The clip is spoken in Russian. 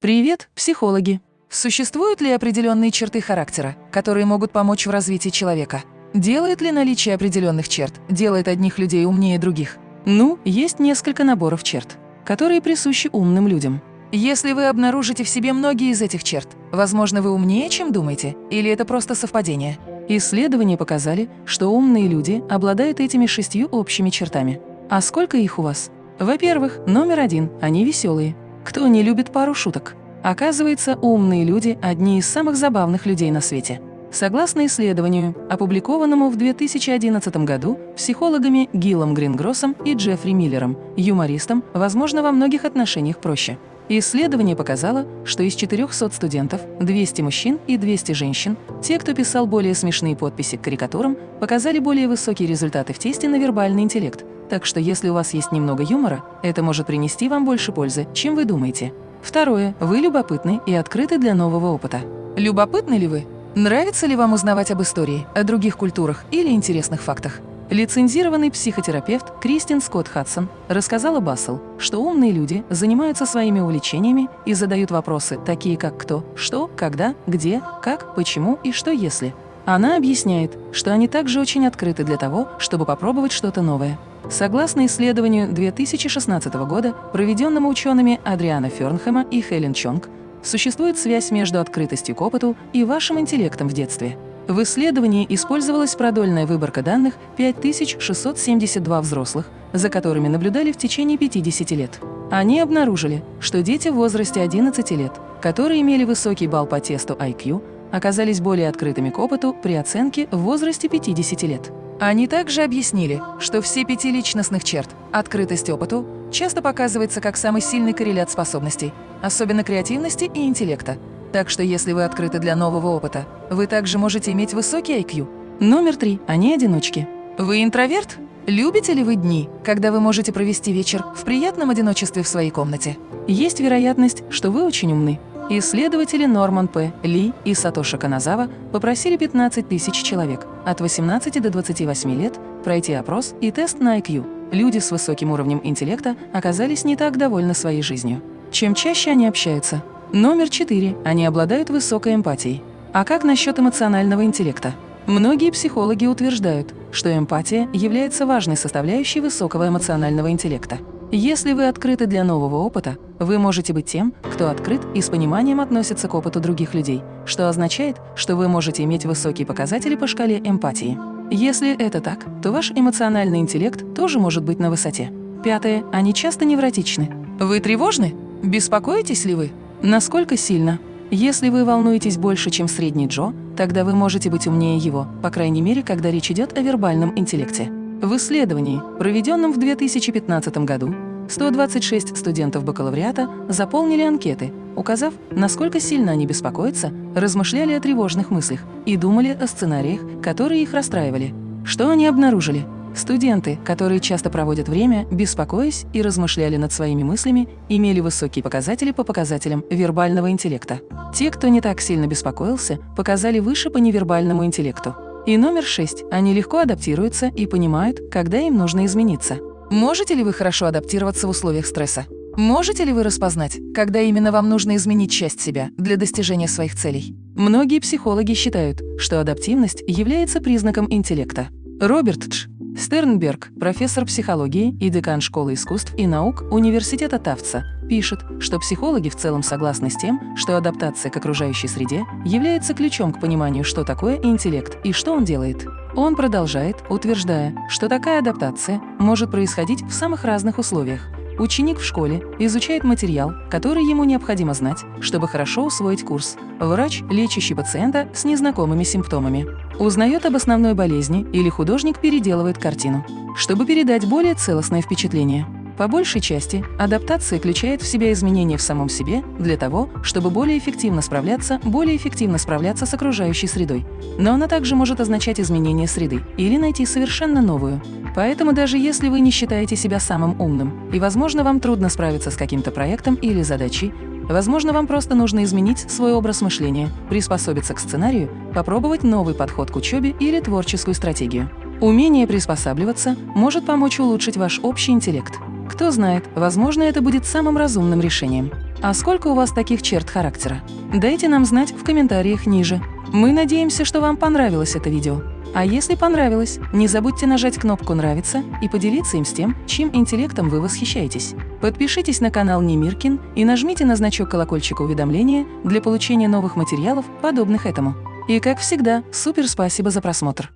Привет, психологи! Существуют ли определенные черты характера, которые могут помочь в развитии человека? Делает ли наличие определенных черт, делает одних людей умнее других? Ну, есть несколько наборов черт, которые присущи умным людям. Если вы обнаружите в себе многие из этих черт, возможно, вы умнее, чем думаете, или это просто совпадение. Исследования показали, что умные люди обладают этими шестью общими чертами. А сколько их у вас? Во-первых, номер один – они веселые. Кто не любит пару шуток? Оказывается, умные люди – одни из самых забавных людей на свете. Согласно исследованию, опубликованному в 2011 году психологами Гиллом Грингроссом и Джеффри Миллером, юмористам, возможно, во многих отношениях проще. Исследование показало, что из 400 студентов 200 мужчин и 200 женщин, те, кто писал более смешные подписи к карикатурам, показали более высокие результаты в тесте на вербальный интеллект, так что если у вас есть немного юмора, это может принести вам больше пользы, чем вы думаете. Второе. Вы любопытны и открыты для нового опыта. Любопытны ли вы? Нравится ли вам узнавать об истории, о других культурах или интересных фактах? Лицензированный психотерапевт Кристин Скотт Хадсон рассказала Бассел, что умные люди занимаются своими увлечениями и задают вопросы, такие как кто, что, когда, где, как, почему и что если. Она объясняет, что они также очень открыты для того, чтобы попробовать что-то новое. Согласно исследованию 2016 года, проведенному учеными Адриана Фернхэма и Хелен Чонг, существует связь между открытостью к опыту и вашим интеллектом в детстве. В исследовании использовалась продольная выборка данных 5672 взрослых, за которыми наблюдали в течение 50 лет. Они обнаружили, что дети в возрасте 11 лет, которые имели высокий балл по тесту IQ, оказались более открытыми к опыту при оценке в возрасте 50 лет. Они также объяснили, что все пяти личностных черт, открытость опыту, часто показывается как самый сильный коррелят способностей, особенно креативности и интеллекта. Так что если вы открыты для нового опыта, вы также можете иметь высокий IQ. Номер три. Они одиночки. Вы интроверт? Любите ли вы дни, когда вы можете провести вечер в приятном одиночестве в своей комнате? Есть вероятность, что вы очень умны, Исследователи Норман П. Ли и Сатоши Каназава попросили 15 тысяч человек от 18 до 28 лет пройти опрос и тест на IQ. Люди с высоким уровнем интеллекта оказались не так довольны своей жизнью. Чем чаще они общаются? Номер 4. Они обладают высокой эмпатией. А как насчет эмоционального интеллекта? Многие психологи утверждают, что эмпатия является важной составляющей высокого эмоционального интеллекта. Если вы открыты для нового опыта, вы можете быть тем, кто открыт и с пониманием относится к опыту других людей, что означает, что вы можете иметь высокие показатели по шкале эмпатии. Если это так, то ваш эмоциональный интеллект тоже может быть на высоте. Пятое. Они часто невротичны. Вы тревожны? Беспокоитесь ли вы? Насколько сильно? Если вы волнуетесь больше, чем средний Джо, тогда вы можете быть умнее его, по крайней мере, когда речь идет о вербальном интеллекте. В исследовании, проведенном в 2015 году, 126 студентов бакалавриата заполнили анкеты, указав, насколько сильно они беспокоятся, размышляли о тревожных мыслях и думали о сценариях, которые их расстраивали. Что они обнаружили? Студенты, которые часто проводят время, беспокоясь и размышляли над своими мыслями, имели высокие показатели по показателям вербального интеллекта. Те, кто не так сильно беспокоился, показали выше по невербальному интеллекту. И номер шесть. Они легко адаптируются и понимают, когда им нужно измениться. Можете ли вы хорошо адаптироваться в условиях стресса? Можете ли вы распознать, когда именно вам нужно изменить часть себя для достижения своих целей? Многие психологи считают, что адаптивность является признаком интеллекта. Роберт Дж. Стернберг, профессор психологии и декан Школы искусств и наук Университета Тавца, пишет, что психологи в целом согласны с тем, что адаптация к окружающей среде является ключом к пониманию, что такое интеллект и что он делает. Он продолжает, утверждая, что такая адаптация может происходить в самых разных условиях – Ученик в школе изучает материал, который ему необходимо знать, чтобы хорошо усвоить курс. Врач, лечащий пациента с незнакомыми симптомами. Узнает об основной болезни или художник переделывает картину, чтобы передать более целостное впечатление. По большей части, адаптация включает в себя изменения в самом себе для того, чтобы более эффективно справляться, более эффективно справляться с окружающей средой. Но она также может означать изменение среды или найти совершенно новую. Поэтому даже если вы не считаете себя самым умным, и, возможно, вам трудно справиться с каким-то проектом или задачей, возможно, вам просто нужно изменить свой образ мышления, приспособиться к сценарию, попробовать новый подход к учебе или творческую стратегию. Умение приспосабливаться может помочь улучшить ваш общий интеллект. Кто знает, возможно, это будет самым разумным решением. А сколько у вас таких черт характера? Дайте нам знать в комментариях ниже. Мы надеемся, что вам понравилось это видео. А если понравилось, не забудьте нажать кнопку «Нравится» и поделиться им с тем, чьим интеллектом вы восхищаетесь. Подпишитесь на канал Немиркин и нажмите на значок колокольчика уведомления для получения новых материалов, подобных этому. И как всегда, супер спасибо за просмотр!